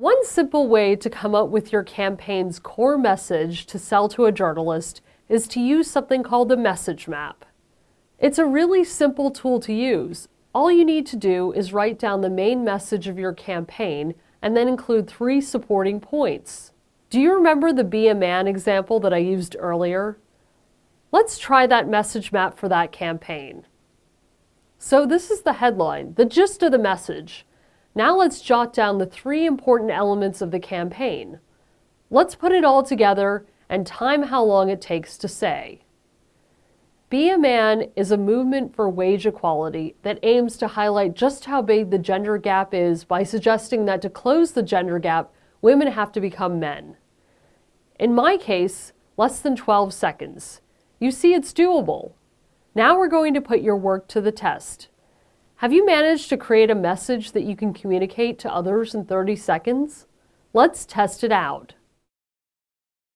One simple way to come up with your campaign's core message to sell to a journalist is to use something called a message map. It's a really simple tool to use. All you need to do is write down the main message of your campaign and then include three supporting points. Do you remember the Be a Man example that I used earlier? Let's try that message map for that campaign. So this is the headline, the gist of the message. Now let's jot down the three important elements of the campaign. Let's put it all together and time how long it takes to say. Be a Man is a movement for wage equality that aims to highlight just how big the gender gap is by suggesting that to close the gender gap, women have to become men. In my case, less than 12 seconds. You see it's doable. Now we're going to put your work to the test. Have you managed to create a message that you can communicate to others in 30 seconds? Let's test it out.